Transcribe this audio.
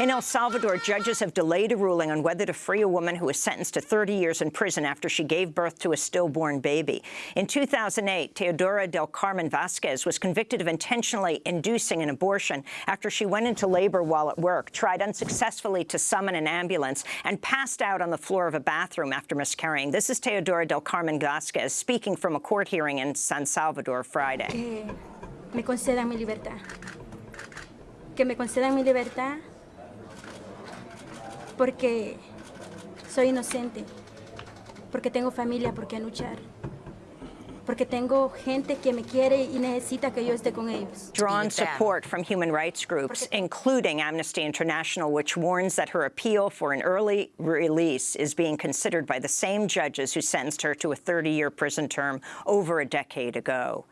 In El Salvador, judges have delayed a ruling on whether to free a woman who was sentenced to 30 years in prison after she gave birth to a stillborn baby. In 2008, Teodora del Carmen Vasquez was convicted of intentionally inducing an abortion after she went into labor while at work, tried unsuccessfully to summon an ambulance, and passed out on the floor of a bathroom after miscarrying. This is Teodora del Carmen Vasquez speaking from a court hearing in San Salvador Friday. Que me concedan mi libertad. Que me concedan mi libertad porque soy inocente, porque tengo familia por qué luchar, porque tengo gente que me quiere y necesita que yo esté con ellos. Drawn support from human rights groups, including Amnesty International, which warns that her appeal for an early release is being considered by the same judges who sentenced her to a 30-year prison term over a decade ago.